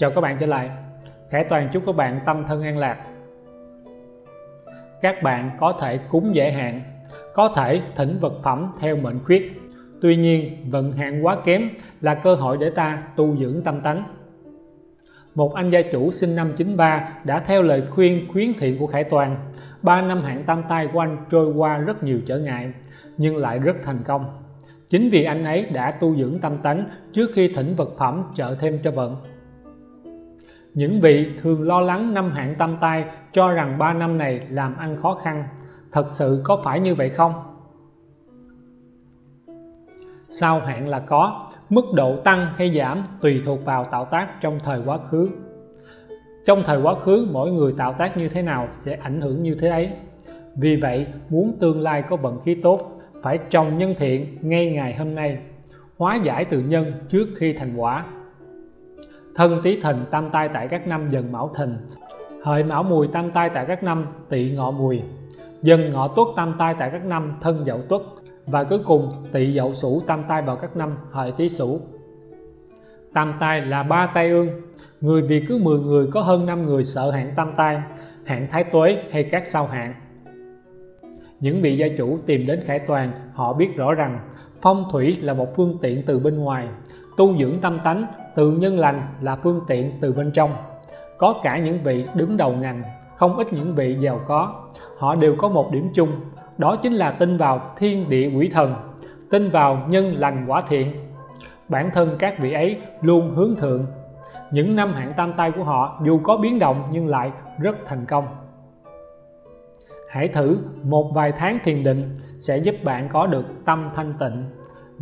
Chào các bạn trở lại. Khải Toàn chúc các bạn tâm thân an lạc. Các bạn có thể cúng giải hạn, Có thể thỉnh vật phẩm theo mệnh khuyết. Tuy nhiên, vận hạn quá kém là cơ hội để ta tu dưỡng tâm tánh một anh gia chủ sinh năm 93 đã theo lời khuyên khuyến thiện của Khải Toàn 3 năm hạn tam tai của anh trôi qua rất nhiều trở ngại, nhưng lại rất thành công. Chính vì anh ấy đã tu dưỡng tâm tánh trước khi thỉnh vật phẩm trợ thêm cho vận những vị thường lo lắng năm hạn tam tai cho rằng 3 năm này làm ăn khó khăn, thật sự có phải như vậy không? Sao hạn là có, mức độ tăng hay giảm tùy thuộc vào tạo tác trong thời quá khứ. Trong thời quá khứ, mỗi người tạo tác như thế nào sẽ ảnh hưởng như thế ấy. Vì vậy, muốn tương lai có vận khí tốt, phải trồng nhân thiện ngay ngày hôm nay, hóa giải từ nhân trước khi thành quả thân tý thìn tam tai tại các năm dần mão thìn hợi mão mùi tam tai tại các năm, tỵ ngọ mùi. Dần ngọ tuất tam tai tại các năm, thân dậu tuất. Và cuối cùng, tỵ dậu sửu tam tai vào các năm, hợi tý sửu. Tam tai là ba tai ương. Người vì cứ 10 người, có hơn 5 người sợ hạn tam tai hạn thái tuế hay các sao hạn những vị gia chủ tìm đến khải toàn, họ biết rõ rằng phong thủy là một phương tiện từ bên ngoài, tu dưỡng tâm tánh từ nhân lành là phương tiện từ bên trong. Có cả những vị đứng đầu ngành, không ít những vị giàu có. Họ đều có một điểm chung, đó chính là tin vào thiên địa quỷ thần, tin vào nhân lành quả thiện. Bản thân các vị ấy luôn hướng thượng. Những năm hạn tam tai của họ dù có biến động nhưng lại rất thành công. Hãy thử một vài tháng thiền định sẽ giúp bạn có được tâm thanh tịnh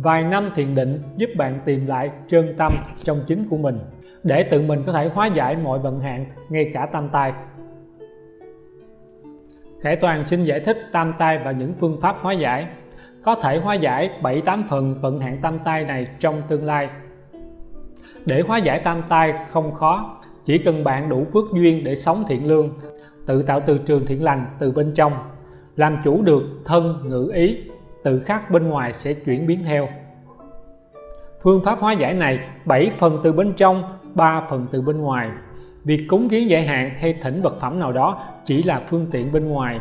vài năm thiền định giúp bạn tìm lại trơn tâm trong chính của mình, để tự mình có thể hóa giải mọi vận hạn, ngay cả tam tai. Khải Toàn xin giải thích tam tai và những phương pháp hóa giải. Có thể hóa giải 7-8 phần vận hạn tam tai này trong tương lai. Để hóa giải tam tai không khó, chỉ cần bạn đủ phước duyên để sống thiện lương, tự tạo từ trường thiện lành từ bên trong, làm chủ được thân, ngữ, ý tự khắc bên ngoài sẽ chuyển biến theo. Phương pháp hóa giải này 7 phần từ bên trong 3 phần từ bên ngoài. Việc cúng kiến giải hạn hay thỉnh vật phẩm nào đó chỉ là phương tiện bên ngoài.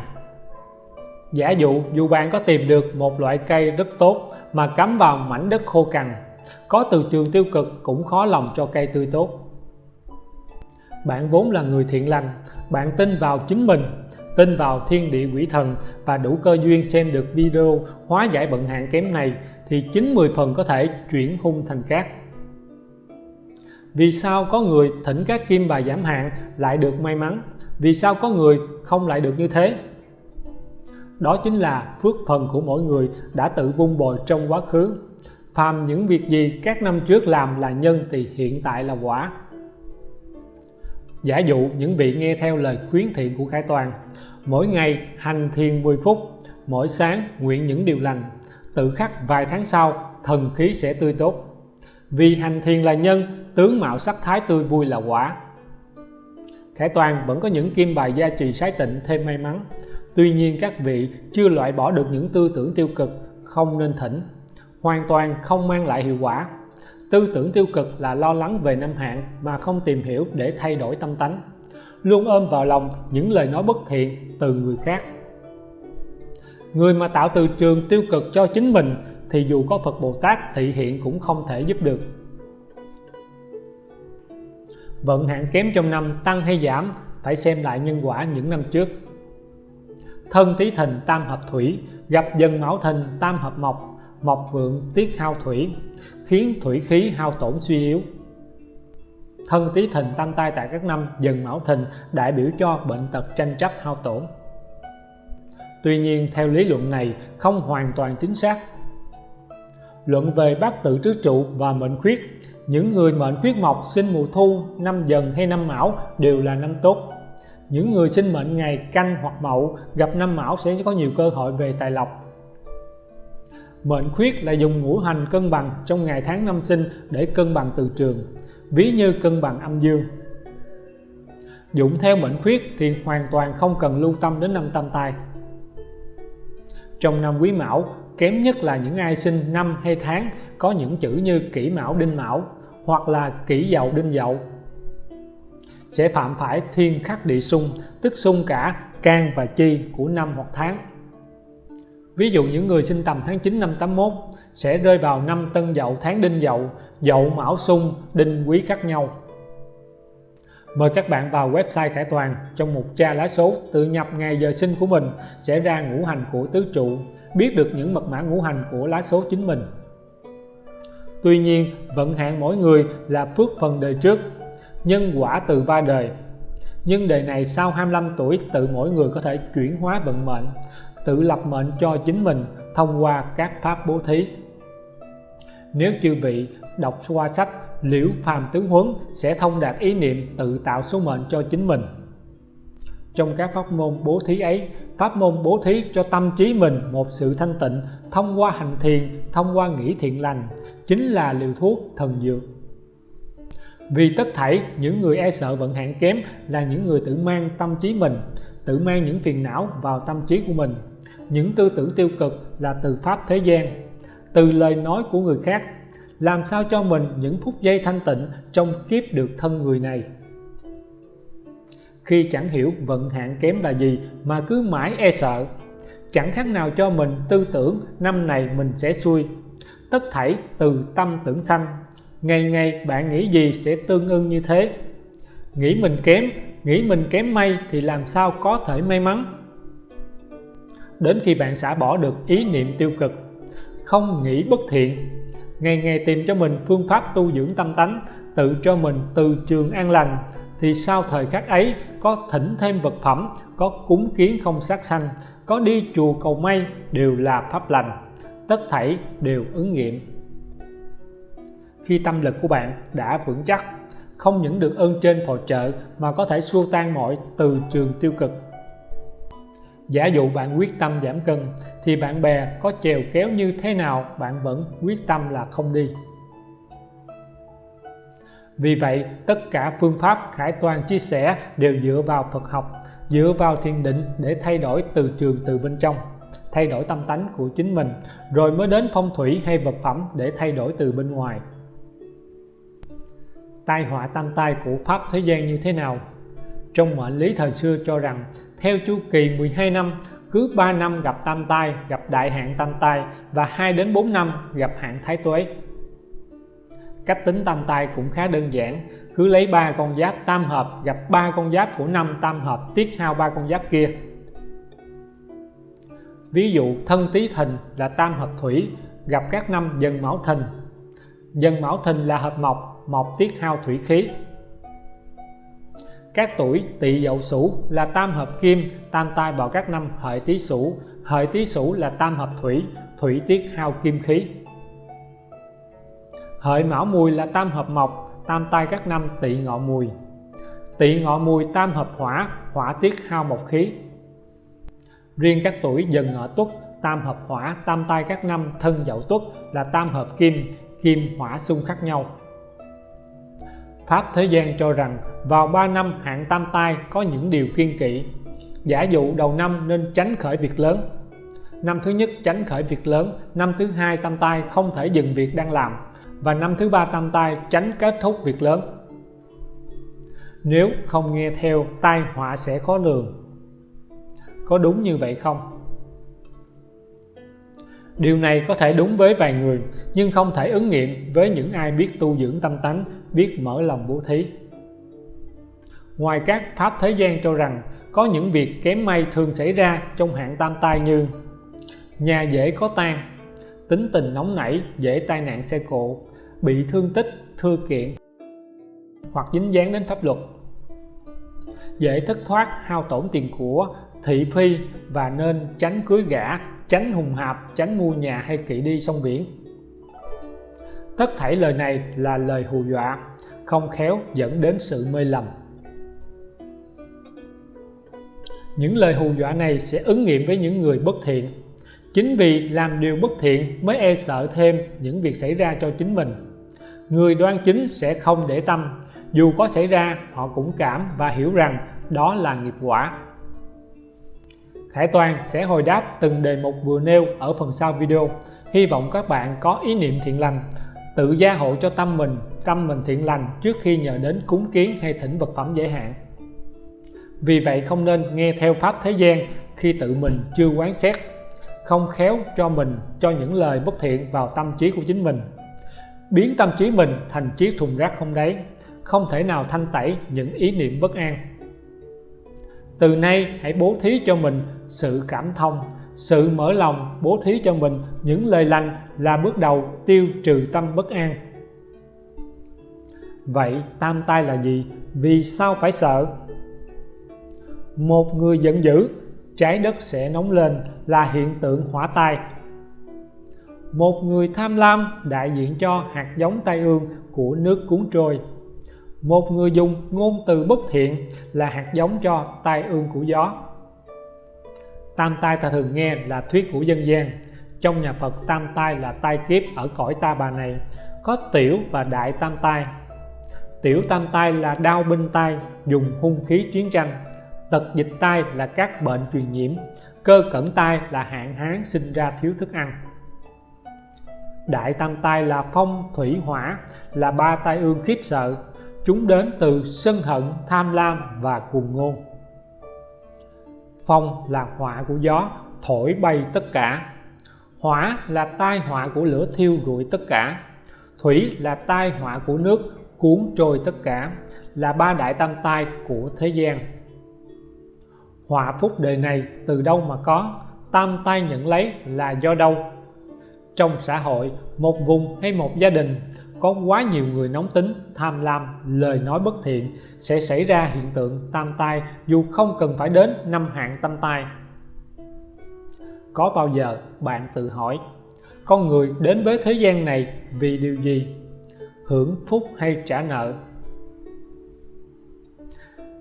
Giả dụ, dù bạn có tìm được một loại cây rất tốt mà cắm vào mảnh đất khô cằn, có từ trường tiêu cực cũng khó lòng cho cây tươi tốt. Bạn vốn là người thiện lành, bạn tin vào chính mình tin vào thiên địa quỷ thần và đủ cơ duyên xem được video hóa giải bận hạn kém này, thì 90 phần có thể chuyển hung thành cát. Vì sao có người thỉnh các kim bài giảm hạn lại được may mắn? Vì sao có người không lại được như thế? Đó chính là phước phần của mỗi người đã tự vun bồi trong quá khứ. Phàm những việc gì các năm trước làm là nhân thì hiện tại là quả. Giả dụ những vị nghe theo lời khuyến thiện của Khải Toàn mỗi ngày hành thiền 10 phút, mỗi sáng nguyện những điều lành. Tự khắc vài tháng sau, thần khí sẽ tươi tốt. Vì hành thiền là nhân, tướng mạo sắc thái tươi vui là quả. Khải Toàn vẫn có những kim bài gia trì sái tịnh thêm may mắn. Tuy nhiên các vị chưa loại bỏ được những tư tưởng tiêu cực, không nên thỉnh. Hoàn toàn không mang lại hiệu quả. Tư tưởng tiêu cực là lo lắng về năm hạn mà không tìm hiểu để thay đổi tâm tánh luôn ôm vào lòng những lời nói bất thiện từ người khác. Người mà tạo từ trường tiêu cực cho chính mình thì dù có Phật Bồ Tát thị hiện cũng không thể giúp được. Vận hạn kém trong năm tăng hay giảm phải xem lại nhân quả những năm trước. Thân tí thìn tam hợp thủy, gặp dần mão thìn tam hợp mộc mộc vượng tiết hao thủy, khiến thủy khí hao tổn suy yếu thân tí thìn tam tai tại các năm, dần mão thìn, đại biểu cho bệnh tật tranh chấp hao tổn. Tuy nhiên, theo lý luận này, không hoàn toàn chính xác. Luận về bát tự tứ trụ và mệnh khuyết, những người mệnh khuyết mộc sinh mùa thu, năm dần hay năm mão đều là năm tốt. Những người sinh mệnh ngày canh hoặc mậu, gặp năm mão sẽ có nhiều cơ hội về tài lộc. Mệnh khuyết là dùng ngũ hành cân bằng trong ngày tháng năm sinh để cân bằng từ trường ví như cân bằng âm dương. Dụng theo mệnh khuyết thì hoàn toàn không cần lưu tâm đến năm tam tai trong năm quý mão, kém nhất là những ai sinh năm hay tháng có những chữ như kỷ mão, đinh mão hoặc là kỷ dậu, đinh dậu. Sẽ phạm phải thiên khắc địa xung, tức xung cả can và chi của năm hoặc tháng. Ví dụ những người sinh tầm tháng 9 năm 81 sẽ rơi vào năm tân dậu, tháng đinh dậu dậu mão xung đinh quý khác nhau. Mời các bạn vào website Khải Toàn trong mục tra lá số tự nhập ngày giờ sinh của mình, sẽ ra ngũ hành của tứ trụ, biết được những mật mã ngũ hành của lá số chính mình. Tuy nhiên, vận hạn mỗi người là phước phần đời trước, nhân quả từ ba đời. Nhưng đời này sau 25 tuổi, tự mỗi người có thể chuyển hóa vận mệnh, tự lập mệnh cho chính mình thông qua các pháp bố thí nếu chư vị đọc qua sách liễu phàm tướng huấn sẽ thông đạt ý niệm tự tạo số mệnh cho chính mình. Trong các pháp môn bố thí ấy, pháp môn bố thí cho tâm trí mình một sự thanh tịnh, thông qua hành thiền, thông qua nghĩ thiện lành, chính là liều thuốc thần dược. Vì tất thảy, những người e sợ vận hạn kém là những người tự mang tâm trí mình, tự mang những phiền não vào tâm trí của mình. Những tư tưởng tiêu cực là từ pháp thế gian từ lời nói của người khác, làm sao cho mình những phút giây thanh tịnh trong kiếp được thân người này? Khi chẳng hiểu vận hạn kém là gì mà cứ mãi e sợ, chẳng khác nào cho mình tư tưởng năm này mình sẽ xui. Tất thảy từ tâm tưởng sanh, ngày ngày bạn nghĩ gì sẽ tương ưng như thế. Nghĩ mình kém, nghĩ mình kém may thì làm sao có thể may mắn? Đến khi bạn xả bỏ được ý niệm tiêu cực không nghĩ bất thiện. Ngày ngày tìm cho mình phương pháp tu dưỡng tâm tánh, tự cho mình từ trường an lành, thì sau thời khắc ấy có thỉnh thêm vật phẩm, có cúng kiến không sát sanh, có đi chùa cầu may đều là pháp lành. Tất thảy đều ứng nghiệm. Khi tâm lực của bạn đã vững chắc, không những được ơn trên phò trợ mà có thể xua tan mọi từ trường tiêu cực giả dụ bạn quyết tâm giảm cân, thì bạn bè có chèo kéo như thế nào, bạn vẫn quyết tâm là không đi. Vì vậy, tất cả phương pháp Khải Toàn chia sẻ đều dựa vào Phật học, dựa vào thiền định để thay đổi từ trường từ bên trong, thay đổi tâm tánh của chính mình, rồi mới đến phong thủy hay vật phẩm để thay đổi từ bên ngoài. Tai họa tam tai của pháp thế gian như thế nào? Trong mệnh lý thời xưa cho rằng, theo chu kỳ 12 năm, cứ 3 năm gặp tam tai, gặp đại hạn tam tai và 2 đến 4 năm gặp hạn thái tuế. Cách tính tam tai cũng khá đơn giản, cứ lấy ba con giáp tam hợp, gặp ba con giáp của năm tam hợp, tiết hao ba con giáp kia. Ví dụ, thân tý thìn là tam hợp thủy, gặp các năm dần mão thìn. Dần mão thìn là hợp mộc mộc tiết hao thủy khí các tuổi tỵ dậu sửu là tam hợp kim, tam tai vào các năm, hợi tý sửu. Hợi tý sửu là tam hợp thủy thủy tiết hao kim khí. Hợi mão mùi là tam hợp mộc, tam tai các năm, tỵ ngọ mùi. Tỵ ngọ mùi tam hợp hỏa hỏa tiết hao mộc khí. Riêng các tuổi dần ngọ tuất, tam hợp hỏa, tam tai các năm, thân dậu tuất là tam hợp kim kim hỏa xung khắc nhau. Pháp thế gian cho rằng vào 3 năm hạn tam tai có những điều kiên kỵ. Giả dụ đầu năm nên tránh khởi việc lớn. Năm thứ nhất tránh khởi việc lớn, năm thứ hai tam tai không thể dừng việc đang làm. Và năm thứ ba tam tai tránh kết thúc việc lớn. Nếu không nghe theo, tai họa sẽ khó lường. Có đúng như vậy không? Điều này có thể đúng với vài người, nhưng không thể ứng nghiệm với những ai biết tu dưỡng tâm tánh, biết mở lòng bố thí. Ngoài các pháp thế gian cho rằng có những việc kém may thường xảy ra trong hạn tam tai như nhà dễ có tan tính tình nóng nảy, dễ tai nạn xe cộ, bị thương tích thư kiện, hoặc dính dáng đến pháp luật. Dễ thất thoát, hao tổn tiền của, thị phi và nên tránh cưới gả tránh hùng hạp tránh mua nhà hay kỵ đi sông biển. Tất thảy lời này là lời hù dọa, không khéo dẫn đến sự mê lầm. Những lời hù dọa này sẽ ứng nghiệm với những người bất thiện. Chính vì làm điều bất thiện mới e sợ thêm những việc xảy ra cho chính mình. Người đoan chính sẽ không để tâm, dù có xảy ra, họ cũng cảm và hiểu rằng đó là nghiệp quả. Khải Toàn sẽ hồi đáp từng đề mục vừa nêu ở phần sau video. Hy vọng các bạn có ý niệm thiện lành, tự gia hộ cho tâm mình tâm mình thiện lành trước khi nhờ đến cúng kiến hay thỉnh vật phẩm dễ hạn. Vì vậy không nên nghe theo pháp thế gian khi tự mình chưa quán xét, không khéo cho mình, cho những lời bất thiện vào tâm trí của chính mình. Biến tâm trí mình thành chiếc thùng rác không đáy không thể nào thanh tẩy những ý niệm bất an từ nay hãy bố thí cho mình sự cảm thông, sự mở lòng bố thí cho mình những lời lành là bước đầu tiêu trừ tâm bất an. Vậy tam tai là gì? Vì sao phải sợ? Một người giận dữ, trái đất sẽ nóng lên là hiện tượng hỏa tai. Một người tham lam đại diện cho hạt giống tai ương của nước cuốn trôi một người dùng ngôn từ bất thiện là hạt giống cho tai ương của gió. Tam tai ta thường nghe là thuyết của dân gian. Trong nhà Phật, tam tai là tai kiếp ở cõi ta bà này. Có tiểu và đại tam tai. Tiểu tam tai là đau binh tai, dùng hung khí chiến tranh. Tật dịch tai là các bệnh truyền nhiễm. Cơ cẩn tai là hạn hán sinh ra thiếu thức ăn. Đại tam tai là phong thủy hỏa, là ba tai ương khiếp sợ chúng đến từ sân hận, tham lam và cuồng ngôn phong là họa của gió, thổi bay tất cả. Hỏa là tai họa của lửa thiêu rụi tất cả. Thủy là tai họa của nước, cuốn trôi tất cả, là ba đại tam tai của thế gian. Họa phúc đời này từ đâu mà có? Tam tai nhận lấy là do đâu? Trong xã hội, một vùng hay một gia đình có quá nhiều người nóng tính, tham lam, lời nói bất thiện sẽ xảy ra hiện tượng tam tai dù không cần phải đến năm hạng tam tai. Có bao giờ bạn tự hỏi, con người đến với thế gian này vì điều gì? Hưởng phúc hay trả nợ?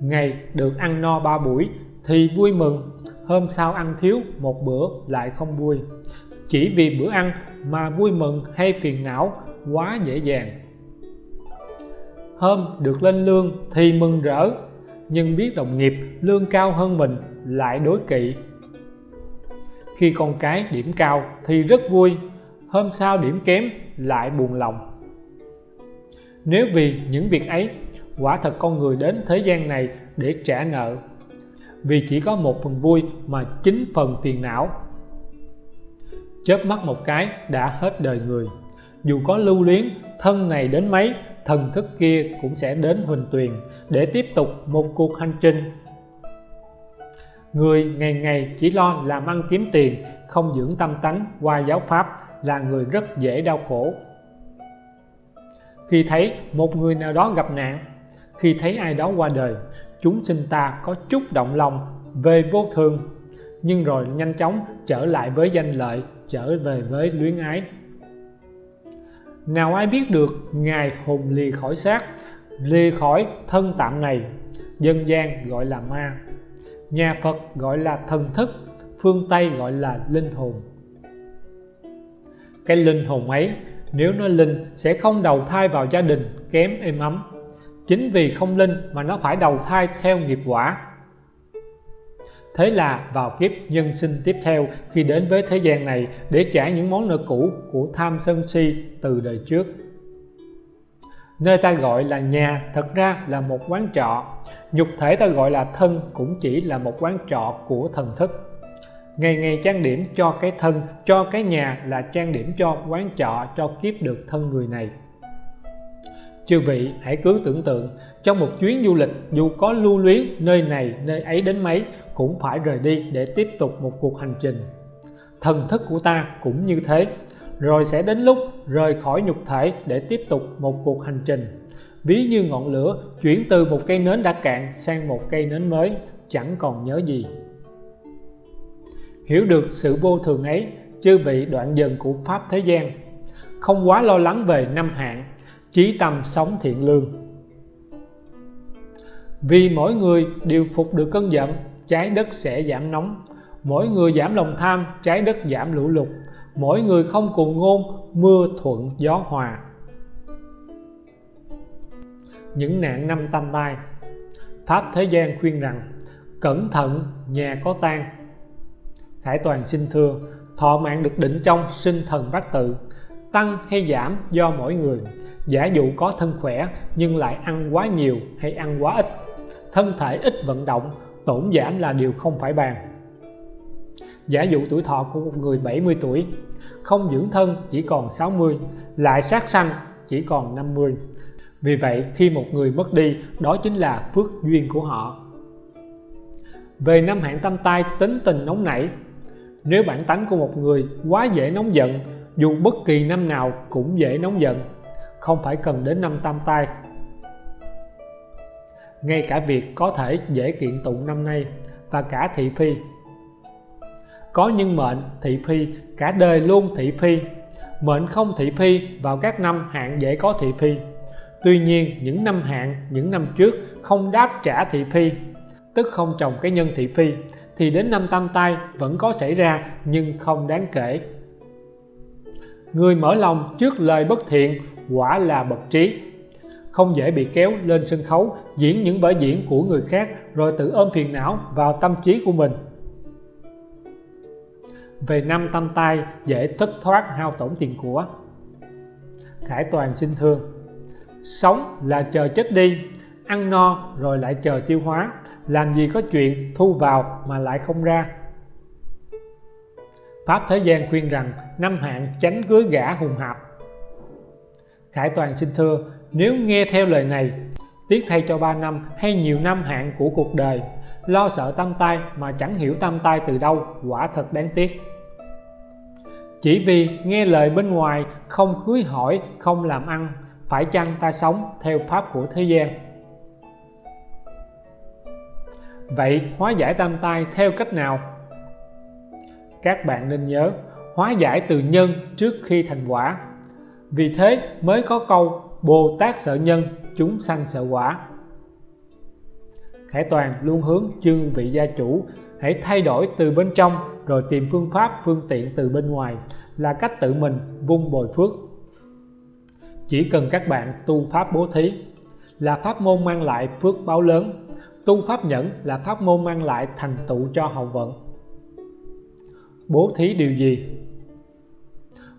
Ngày được ăn no ba buổi thì vui mừng, hôm sau ăn thiếu một bữa lại không vui. Chỉ vì bữa ăn mà vui mừng hay phiền não quá dễ dàng. Hôm được lên lương thì mừng rỡ, nhưng biết đồng nghiệp lương cao hơn mình lại đối kỵ. Khi con cái điểm cao thì rất vui, hôm sau điểm kém lại buồn lòng. Nếu vì những việc ấy, quả thật con người đến thế gian này để trả nợ. Vì chỉ có một phần vui mà chín phần phiền não. Chớp mắt một cái đã hết đời người dù có lưu luyến, thân này đến mấy, thần thức kia cũng sẽ đến huỳnh tuyền để tiếp tục một cuộc hành trình. Người ngày ngày chỉ lo làm ăn kiếm tiền, không dưỡng tâm tánh, qua giáo pháp là người rất dễ đau khổ. Khi thấy một người nào đó gặp nạn, khi thấy ai đó qua đời, chúng sinh ta có chút động lòng về vô thường, nhưng rồi nhanh chóng trở lại với danh lợi, trở về với luyến ái nào ai biết được ngài hùng lìa khỏi xác, lìa khỏi thân tạm này, dân gian gọi là ma, nhà Phật gọi là thần thức, phương Tây gọi là linh hồn. Cái linh hồn ấy, nếu nó linh, sẽ không đầu thai vào gia đình kém êm ấm. Chính vì không linh mà nó phải đầu thai theo nghiệp quả thế là vào kiếp nhân sinh tiếp theo, khi đến với thế gian này, để trả những món nợ cũ của tham sân si từ đời trước. Nơi ta gọi là nhà thật ra là một quán trọ. Nhục thể ta gọi là thân cũng chỉ là một quán trọ của thần thức. Ngày ngày trang điểm cho cái thân, cho cái nhà là trang điểm cho quán trọ, cho kiếp được thân người này. Chư vị, hãy cứ tưởng tượng, trong một chuyến du lịch, dù có lưu luyến nơi này, nơi ấy đến mấy cũng phải rời đi để tiếp tục một cuộc hành trình. Thần thức của ta cũng như thế, rồi sẽ đến lúc rời khỏi nhục thể để tiếp tục một cuộc hành trình. Ví như ngọn lửa chuyển từ một cây nến đã cạn sang một cây nến mới, chẳng còn nhớ gì. Hiểu được sự vô thường ấy, chư vị đoạn dần của pháp thế gian, không quá lo lắng về năm hạn chí tâm sống thiện lương. Vì mỗi người đều phục được cơn giận trái đất sẽ giảm nóng. Mỗi người giảm lòng tham, trái đất giảm lũ lụt. Mỗi người không cùng ngôn, mưa thuận gió hòa. Những nạn năm tam tai. Pháp thế gian khuyên rằng, cẩn thận, nhà có tan khải toàn xin thưa, thọ mạng được định trong sinh thần bát tự. Tăng hay giảm do mỗi người. Giả dụ có thân khỏe, nhưng lại ăn quá nhiều hay ăn quá ít. Thân thể ít vận động tổn giảm là điều không phải bàn. Giả dụ tuổi thọ của một người 70 tuổi, không dưỡng thân chỉ còn 60 lại sát sanh chỉ còn 50 vì vậy, khi một người mất đi, đó chính là phước duyên của họ. Về năm hạn tâm tai tính tình nóng nảy, nếu bản tánh của một người quá dễ nóng giận, dù bất kỳ năm nào cũng dễ nóng giận, không phải cần đến năm tam tai ngay cả việc có thể dễ kiện tụng năm nay và cả thị phi. Có nhân mệnh thị phi, cả đời luôn thị phi. Mệnh không thị phi, vào các năm hạn dễ có thị phi. Tuy nhiên, những năm hạn những năm trước không đáp trả thị phi, tức không trồng cái nhân thị phi, thì đến năm tam tai vẫn có xảy ra, nhưng không đáng kể. Người mở lòng trước lời bất thiện quả là bậc trí không dễ bị kéo lên sân khấu, diễn những vở diễn của người khác, rồi tự ôm phiền não vào tâm trí của mình. Về năm tâm tai dễ thất thoát hao tổn tiền của. Khải toàn xin thương. Sống là chờ chết đi, ăn no rồi lại chờ tiêu hóa. Làm gì có chuyện thu vào mà lại không ra. Pháp Thế gian khuyên rằng, năm hạn tránh cưới gã hùng hạp. Khải Toàn xin thưa nếu nghe theo lời này, tiếc thay cho 3 năm hay nhiều năm hạn của cuộc đời. Lo sợ tâm tai mà chẳng hiểu tâm tai từ đâu, quả thật đáng tiếc. Chỉ vì nghe lời bên ngoài, không cưới hỏi, không làm ăn, phải chăng ta sống theo pháp của thế gian? Vậy hóa giải tam tai theo cách nào? Các bạn nên nhớ, hóa giải từ nhân trước khi thành quả. Vì thế mới có câu Bồ Tát sợ nhân, chúng sanh sợ quả. Khải Toàn luôn hướng chương vị gia chủ hãy thay đổi từ bên trong rồi tìm phương pháp, phương tiện từ bên ngoài là cách tự mình vung bồi phước. Chỉ cần các bạn tu pháp bố thí là pháp môn mang lại phước báo lớn, tu pháp nhẫn là pháp môn mang lại thành tựu cho hậu vận. Bố thí điều gì?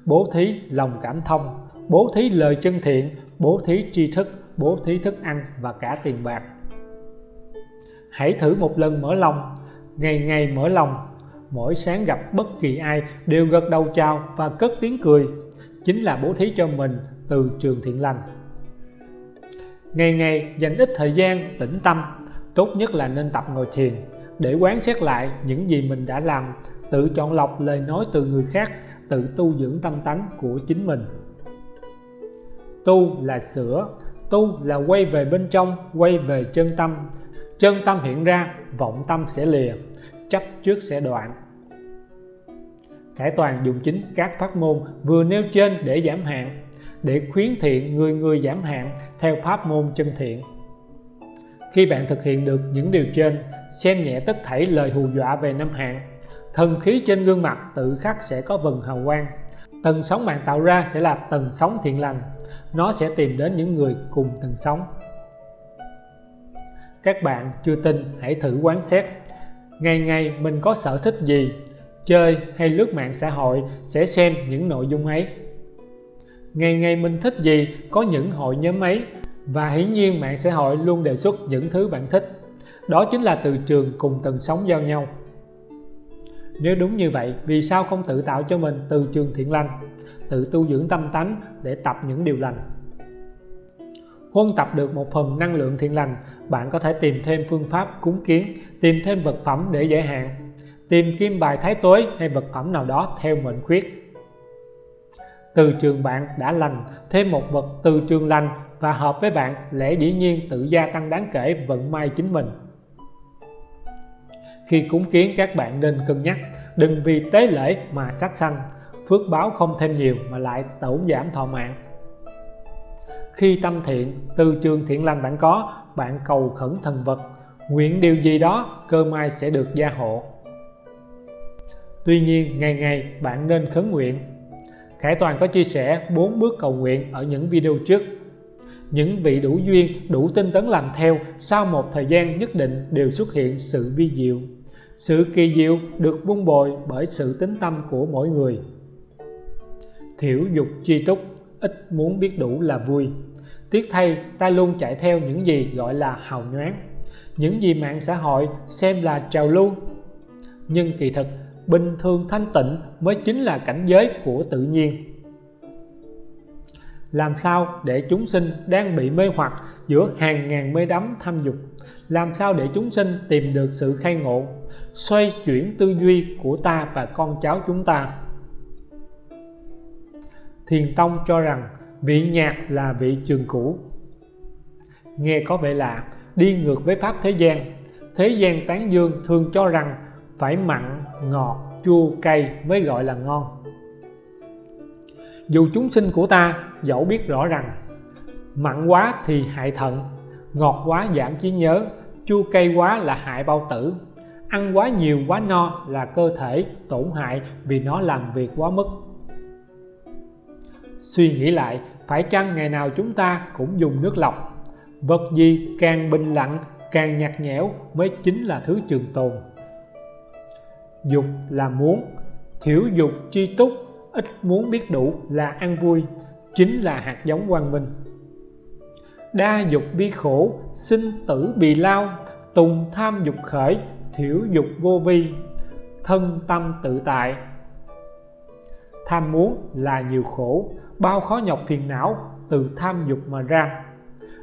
Bố thí lòng cảm thông, bố thí lời chân thiện bố thí tri thức, bố thí thức ăn và cả tiền bạc. Hãy thử một lần mở lòng, ngày ngày mở lòng. Mỗi sáng gặp bất kỳ ai đều gật đầu chào và cất tiếng cười. Chính là bố thí cho mình từ trường thiện lành. Ngày ngày dành ít thời gian, tĩnh tâm. Tốt nhất là nên tập ngồi thiền, để quán xét lại những gì mình đã làm, tự chọn lọc lời nói từ người khác, tự tu dưỡng tâm tánh của chính mình tu là sửa, tu là quay về bên trong, quay về chân tâm. Chân tâm hiện ra, vọng tâm sẽ lìa, chấp trước sẽ đoạn. Khải Toàn dùng chính các pháp môn vừa nêu trên để giảm hạn, để khuyến thiện người người giảm hạn theo pháp môn chân thiện. Khi bạn thực hiện được những điều trên, xem nhẹ tất thảy lời hù dọa về năm hạn. Thần khí trên gương mặt tự khắc sẽ có vần hào quang. Tầng sóng bạn tạo ra sẽ là tầng sóng thiện lành nó sẽ tìm đến những người cùng từng sóng. Các bạn chưa tin, hãy thử quán xét. Ngày ngày mình có sở thích gì? Chơi hay lướt mạng xã hội sẽ xem những nội dung ấy. Ngày ngày mình thích gì? Có những hội nhóm ấy. Và hiển nhiên mạng xã hội luôn đề xuất những thứ bạn thích. Đó chính là từ trường cùng tầng sóng giao nhau. Nếu đúng như vậy, vì sao không tự tạo cho mình từ trường thiện lành? Tự tu dưỡng tâm tánh để tập những điều lành. Huân tập được một phần năng lượng thiện lành, bạn có thể tìm thêm phương pháp cúng kiến, tìm thêm vật phẩm để giải hạn, tìm kim bài thái tuế hay vật phẩm nào đó theo mệnh khuyết. Từ trường bạn đã lành, thêm một vật từ trường lành và hợp với bạn lẽ dĩ nhiên tự gia tăng đáng kể vận may chính mình. Khi cúng kiến, các bạn nên cân nhắc, đừng vì tế lễ mà sát sanh phước báo không thêm nhiều mà lại tổn giảm thọ mạng. Khi tâm thiện, từ trường thiện lành bạn có, bạn cầu khẩn thần vật. Nguyện điều gì đó, cơ may sẽ được gia hộ. Tuy nhiên, ngày ngày bạn nên khấn nguyện. Khải Toàn có chia sẻ 4 bước cầu nguyện ở những video trước. Những vị đủ duyên, đủ tinh tấn làm theo, sau một thời gian nhất định đều xuất hiện sự vi diệu. Sự kỳ diệu được vun bồi bởi sự tính tâm của mỗi người thiểu dục chi túc, ít muốn biết đủ là vui. Tiếc thay, ta luôn chạy theo những gì gọi là hào nhoáng. Những gì mạng xã hội xem là trào lưu. Nhưng kỳ thực, bình thường thanh tịnh mới chính là cảnh giới của tự nhiên. Làm sao để chúng sinh đang bị mê hoặc giữa hàng ngàn mê đắm tham dục? Làm sao để chúng sinh tìm được sự khai ngộ, xoay chuyển tư duy của ta và con cháu chúng ta? Thiền tông cho rằng vị nhạc là vị trường cũ. Nghe có vẻ lạ, đi ngược với pháp thế gian. Thế gian tán dương thường cho rằng phải mặn, ngọt, chua, cay mới gọi là ngon. Dù chúng sinh của ta, dẫu biết rõ rằng, mặn quá thì hại thận, ngọt quá giảm trí nhớ, chua cay quá là hại bao tử. Ăn quá nhiều quá no là cơ thể tổn hại vì nó làm việc quá mức suy nghĩ lại, phải chăng ngày nào chúng ta cũng dùng nước lọc? Vật gì càng bình lặng, càng nhạt nhẽo mới chính là thứ trường tồn? Dục là muốn, thiểu dục chi túc, ít muốn biết đủ là ăn vui, chính là hạt giống quang minh. Đa dục bi khổ, sinh tử bì lao, tùng tham dục khởi, thiểu dục vô vi, thân tâm tự tại. Tham muốn là nhiều khổ bao khó nhọc phiền não từ tham dục mà ra.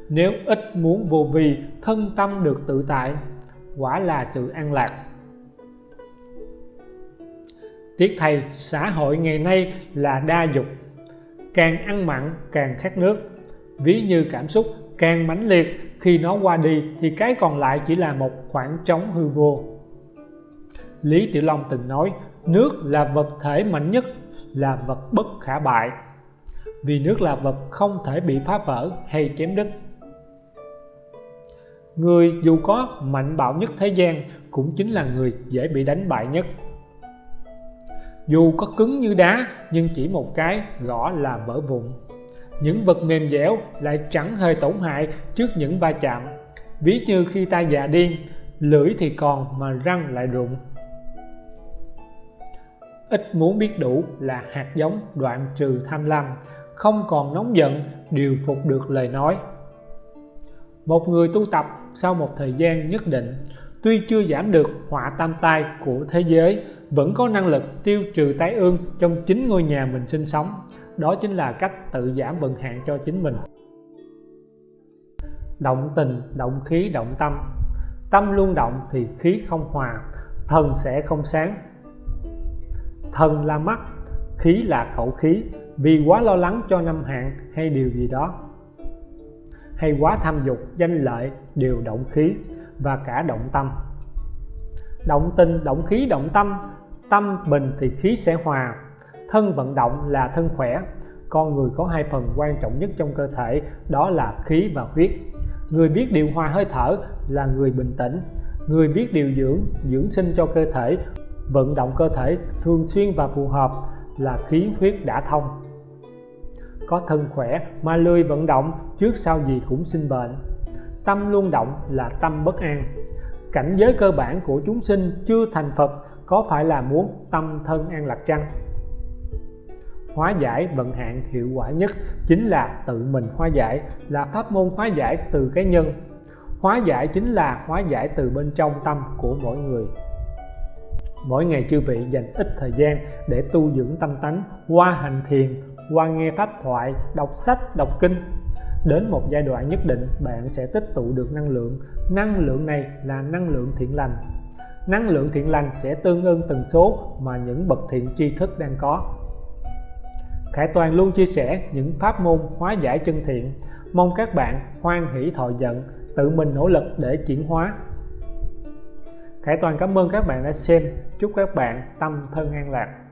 Nếu ít muốn vô vi, thân tâm được tự tại, quả là sự an lạc. Tiếc thay, xã hội ngày nay là đa dục, càng ăn mặn càng khát nước. Ví như cảm xúc càng mãnh liệt, khi nó qua đi thì cái còn lại chỉ là một khoảng trống hư vô. Lý Tiểu Long từng nói, nước là vật thể mạnh nhất, là vật bất khả bại vì nước là vật không thể bị phá vỡ hay chém đứt. Người dù có mạnh bạo nhất thế gian cũng chính là người dễ bị đánh bại nhất. Dù có cứng như đá, nhưng chỉ một cái gõ là vỡ vụn. Những vật mềm dẻo lại chẳng hề tổn hại trước những va chạm. Ví như khi ta già điên, lưỡi thì còn mà răng lại rụng. Ít muốn biết đủ là hạt giống đoạn trừ tham lam không còn nóng giận, điều phục được lời nói. Một người tu tập sau một thời gian nhất định, tuy chưa giảm được họa tam tai của thế giới, vẫn có năng lực tiêu trừ tái ương trong chính ngôi nhà mình sinh sống. Đó chính là cách tự giảm vận hạn cho chính mình. Động tình, động khí, động tâm. Tâm luôn động thì khí không hòa, thần sẽ không sáng. Thần là mắt khí là khẩu khí. Vì quá lo lắng cho năm hạn hay điều gì đó, hay quá tham dục, danh lợi, đều động khí và cả động tâm. Động tình, động khí, động tâm. Tâm bình thì khí sẽ hòa. Thân vận động là thân khỏe. Con người có hai phần quan trọng nhất trong cơ thể, đó là khí và huyết. Người biết điều hòa hơi thở là người bình tĩnh. Người biết điều dưỡng dưỡng sinh cho cơ thể, vận động cơ thể thường xuyên và phù hợp là khí huyết đã thông. Có thân khỏe mà lười vận động, trước sau gì cũng sinh bệnh. Tâm luôn động là tâm bất an. Cảnh giới cơ bản của chúng sinh chưa thành Phật, có phải là muốn tâm thân an lạc chăng? Hóa giải vận hạn hiệu quả nhất chính là tự mình hóa giải, là pháp môn hóa giải từ cái nhân. Hóa giải chính là hóa giải từ bên trong tâm của mỗi người mỗi ngày chư vị dành ít thời gian để tu dưỡng tâm tánh, qua hành thiền, qua nghe pháp thoại, đọc sách, đọc kinh. Đến một giai đoạn nhất định, bạn sẽ tích tụ được năng lượng. Năng lượng này là năng lượng thiện lành. Năng lượng thiện lành sẽ tương ưng tần số mà những bậc thiện tri thức đang có. Khải Toàn luôn chia sẻ những pháp môn hóa giải chân thiện. Mong các bạn hoan hỷ thọ giận, tự mình nỗ lực để chuyển hóa. Khải Toàn cảm ơn các bạn đã xem. Chúc các bạn tâm thân an lạc.